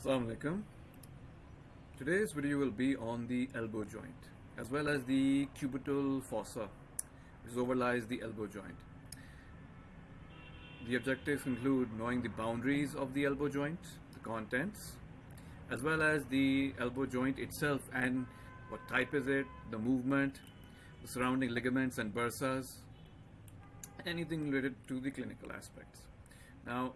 Assalamu alaikum. Today's video will be on the elbow joint as well as the cubital fossa which overlies the elbow joint. The objectives include knowing the boundaries of the elbow joint, the contents, as well as the elbow joint itself and what type is it, the movement, the surrounding ligaments and bursas, anything related to the clinical aspects. Now,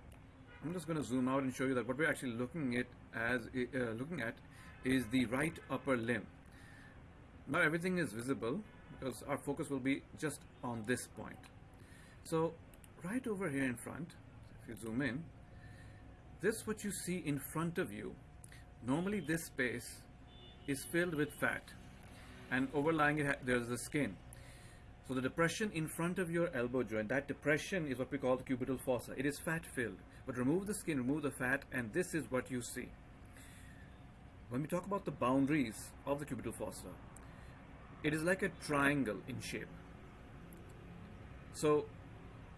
I'm just going to zoom out and show you that what we're actually looking at as uh, looking at is the right upper limb. Now everything is visible because our focus will be just on this point. So right over here in front, if you zoom in, this what you see in front of you. Normally this space is filled with fat and overlying it there's the skin. So the depression in front of your elbow joint, that depression is what we call the cubital fossa. It is fat filled. But remove the skin, remove the fat, and this is what you see. When we talk about the boundaries of the cubital fossa, it is like a triangle in shape. So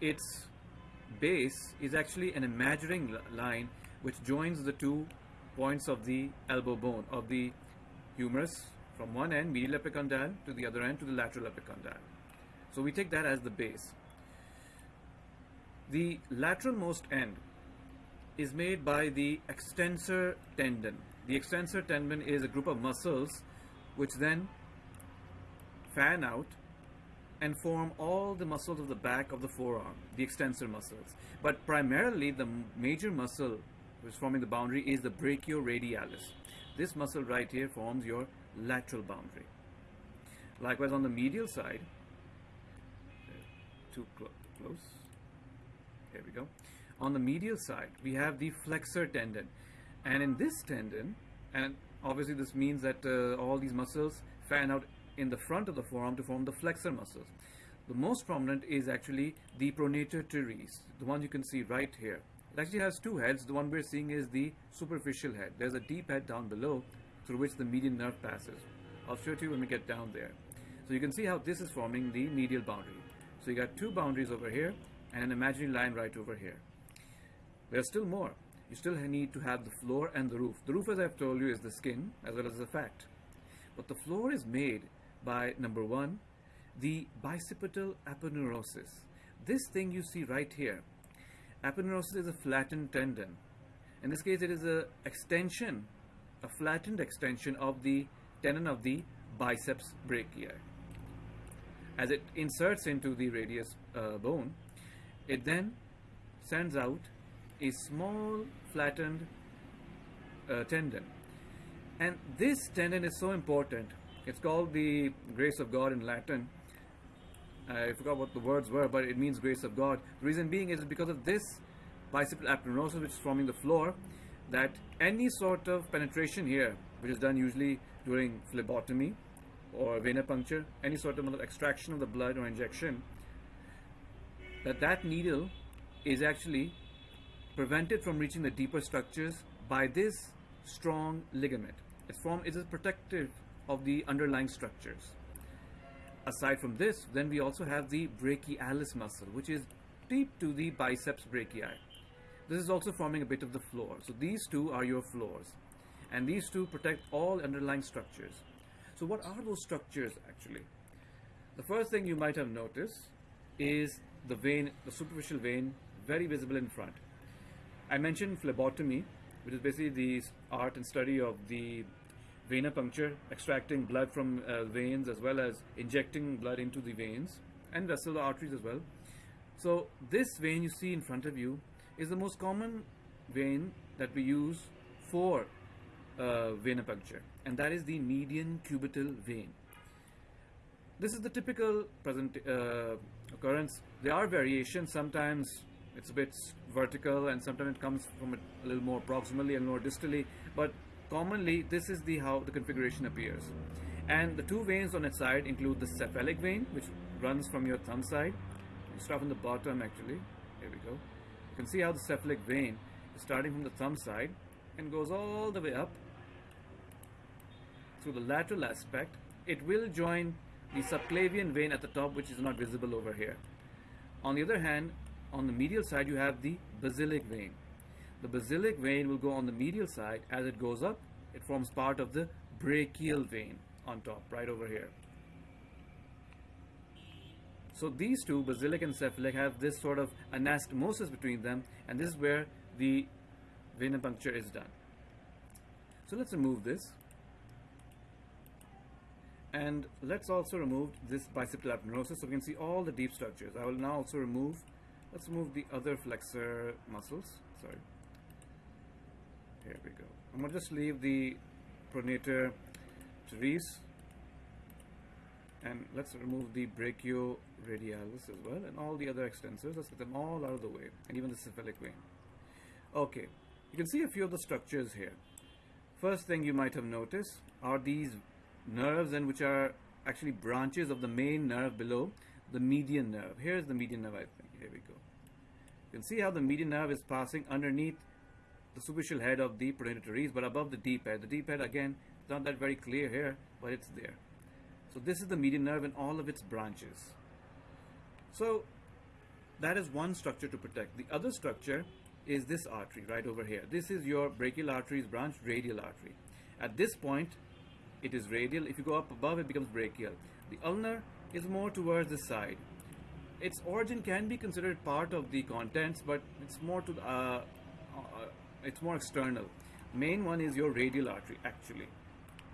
its base is actually an imaginary line which joins the two points of the elbow bone of the humerus from one end medial epicondyle to the other end to the lateral epicondyle. So we take that as the base. The lateralmost end is made by the extensor tendon. The extensor tendon is a group of muscles which then fan out and form all the muscles of the back of the forearm, the extensor muscles. But primarily the major muscle which is forming the boundary is the brachioradialis. This muscle right here forms your lateral boundary. Likewise on the medial side, too clo close, here we go. On the medial side, we have the flexor tendon. And in this tendon, and obviously this means that uh, all these muscles fan out in the front of the forearm to form the flexor muscles. The most prominent is actually the pronator teres, the one you can see right here. It actually has two heads. The one we're seeing is the superficial head. There's a deep head down below through which the median nerve passes. I'll show it to you when we get down there. So you can see how this is forming the medial boundary. So you got two boundaries over here and an imaginary line right over here. There's still more. You still need to have the floor and the roof. The roof, as I've told you, is the skin as well as the fat. But the floor is made by, number one, the bicipital aponeurosis. This thing you see right here, aponeurosis is a flattened tendon. In this case, it is a extension, a flattened extension of the tendon of the biceps brachii. As it inserts into the radius uh, bone, it then sends out a small flattened uh, tendon. And this tendon is so important. It's called the grace of God in Latin. I forgot what the words were, but it means grace of God. The reason being is because of this bicipital aponeurosis, which is forming the floor, that any sort of penetration here, which is done usually during phlebotomy or venipuncture, any sort of extraction of the blood or injection, that that needle is actually prevented from reaching the deeper structures by this strong ligament. Its form is protective of the underlying structures. Aside from this, then we also have the brachialis muscle, which is deep to the biceps brachii. This is also forming a bit of the floor. So these two are your floors. And these two protect all underlying structures. So what are those structures actually? The first thing you might have noticed is the vein, the superficial vein, very visible in front. I mentioned phlebotomy, which is basically the art and study of the venipuncture, extracting blood from uh, veins as well as injecting blood into the veins and vessel arteries as well. So this vein you see in front of you is the most common vein that we use for uh, venipuncture and that is the median cubital vein. This is the typical present uh, occurrence. There are variations. Sometimes it's a bit vertical and sometimes it comes from a, a little more proximally and more distally. But commonly, this is the how the configuration appears. And the two veins on its side include the cephalic vein, which runs from your thumb side. You start from the bottom actually. Here we go. You can see how the cephalic vein is starting from the thumb side and goes all the way up through the lateral aspect. It will join the subclavian vein at the top which is not visible over here. On the other hand, on the medial side you have the basilic vein. The basilic vein will go on the medial side. As it goes up, it forms part of the brachial vein on top, right over here. So these two, basilic and cephalic, have this sort of anastomosis between them, and this is where the venipuncture is done. So let's remove this. And let's also remove this bicipital aponeurosis so we can see all the deep structures. I will now also remove, let's move the other flexor muscles. Sorry. Here we go. I'm going to just leave the pronator teres and let's remove the brachioradialis as well and all the other extensors. Let's get them all out of the way and even the cephalic vein. Okay, you can see a few of the structures here. First thing you might have noticed are these nerves and which are actually branches of the main nerve below the median nerve. Here's the median nerve I think. We go. You can see how the median nerve is passing underneath the superficial head of the pronator teres but above the deep head. The deep head again is not that very clear here but it's there. So this is the median nerve and all of its branches. So that is one structure to protect. The other structure is this artery right over here. This is your brachial artery's branch, radial artery. At this point, it is radial. If you go up above, it becomes brachial. The ulnar is more towards the side. Its origin can be considered part of the contents, but it's more to uh, uh, it's more external. Main one is your radial artery, actually.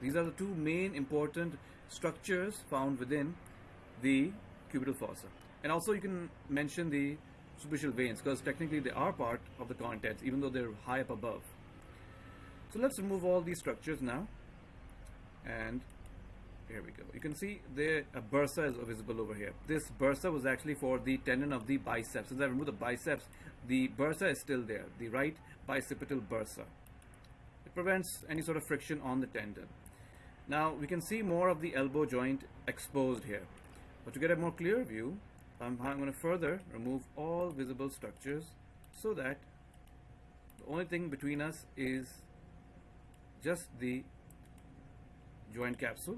These are the two main important structures found within the cubital fossa. And also you can mention the superficial veins because technically they are part of the contents even though they're high up above. So let's remove all these structures now and here we go. You can see the a bursa is visible over here. This bursa was actually for the tendon of the biceps. Since I removed the biceps, the bursa is still there, the right bicipital bursa. It prevents any sort of friction on the tendon. Now we can see more of the elbow joint exposed here. But to get a more clear view, I'm, I'm going to further remove all visible structures so that the only thing between us is just the joint capsule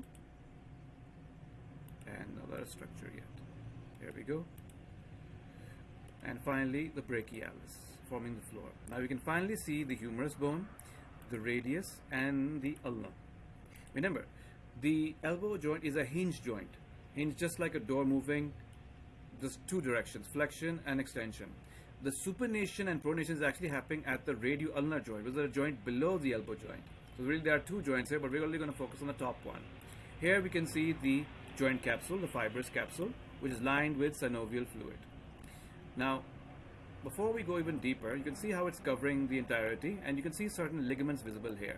and no structure yet. Here we go. And finally the brachialis forming the floor. Now we can finally see the humerus bone, the radius and the ulna. Remember, the elbow joint is a hinge joint. Hinge just like a door moving just two directions, flexion and extension. The supination and pronation is actually happening at the radioulnar joint, which is a joint below the elbow joint. So really there are two joints here, but we're only going to focus on the top one. Here we can see the joint capsule, the fibrous capsule, which is lined with synovial fluid. Now, before we go even deeper, you can see how it's covering the entirety, and you can see certain ligaments visible here.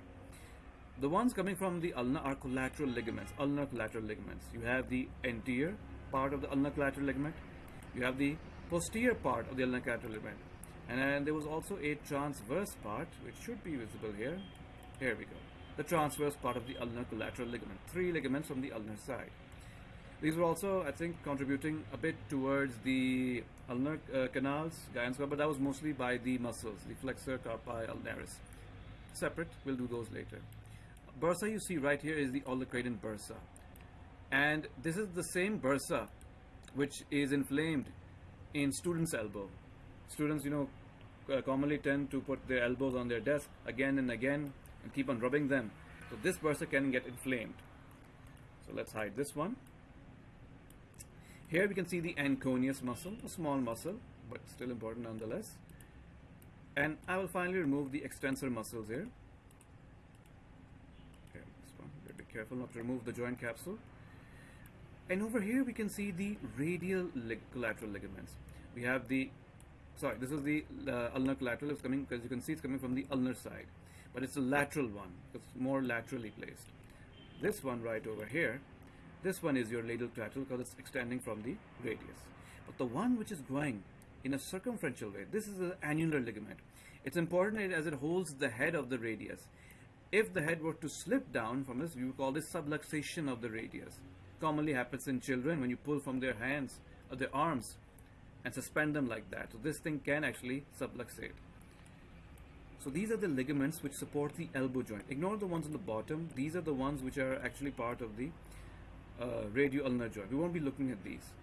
The ones coming from the ulna are collateral ligaments, ulnar collateral ligaments. You have the anterior part of the ulnar collateral ligament. You have the posterior part of the ulnar collateral ligament. And then there was also a transverse part, which should be visible here. Here we go. The transverse part of the ulnar collateral ligament. Three ligaments from the ulnar side. These were also, I think, contributing a bit towards the ulnar uh, canals, Guyon's but that was mostly by the muscles, the flexor carpi ulnaris. Separate, we'll do those later bursa you see right here is the olecranon bursa. And this is the same bursa which is inflamed in students' elbow. Students, you know, uh, commonly tend to put their elbows on their desk again and again and keep on rubbing them. So this bursa can get inflamed. So let's hide this one. Here we can see the anconeus muscle, a small muscle, but still important nonetheless. And I will finally remove the extensor muscles here. This one. Be careful not to remove the joint capsule. And over here we can see the radial lig collateral ligaments. We have the, sorry, this is the uh, ulnar collateral. It's coming, because you can see it's coming from the ulnar side. But it's a lateral one. It's more laterally placed. This one right over here, this one is your lateral collateral because it's extending from the radius. But the one which is growing in a circumferential way, this is an annular ligament. It's important as it holds the head of the radius. If the head were to slip down from this, we would call this subluxation of the radius. Commonly happens in children when you pull from their hands or their arms and suspend them like that. So this thing can actually subluxate. So these are the ligaments which support the elbow joint. Ignore the ones on the bottom. These are the ones which are actually part of the uh, radioulnar joint. We won't be looking at these.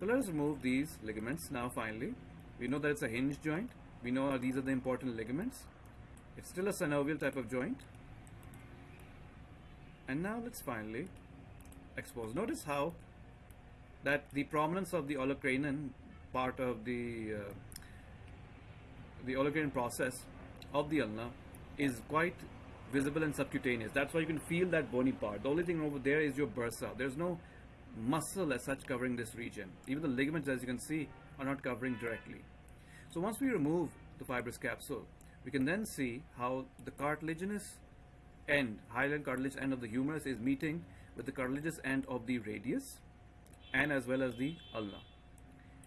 So let us remove these ligaments now finally. We know that it's a hinge joint we know these are the important ligaments. It's still a synovial type of joint. And now let's finally expose. Notice how that the prominence of the olecranon part of the uh, the olecranon process of the ulna is quite visible and subcutaneous. That's why you can feel that bony part. The only thing over there is your bursa. There's no muscle as such covering this region. Even the ligaments, as you can see, are not covering directly. So once we remove the fibrous capsule, we can then see how the cartilaginous end, hyaline cartilage end of the humerus is meeting with the cartilaginous end of the radius and as well as the ulna.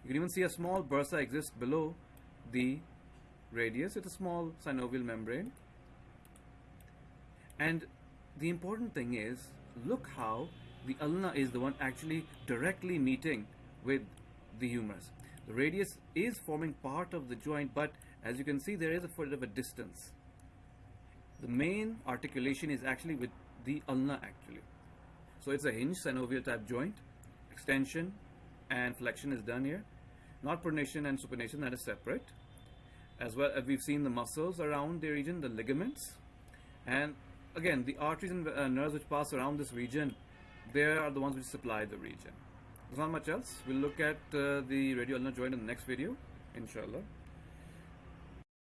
You can even see a small bursa exists below the radius. It's a small synovial membrane. And the important thing is, look how the ulna is the one actually directly meeting with the humerus. The radius is forming part of the joint, but as you can see, there is a bit of a distance. The main articulation is actually with the ulna actually. So it's a hinge synovial type joint. Extension and flexion is done here. Not pronation and supination that is separate. As well as we've seen the muscles around the region, the ligaments. And again, the arteries and uh, nerves which pass around this region, they are the ones which supply the region. There's not much else. We'll look at uh, the radioulnar joint in the next video, inshallah.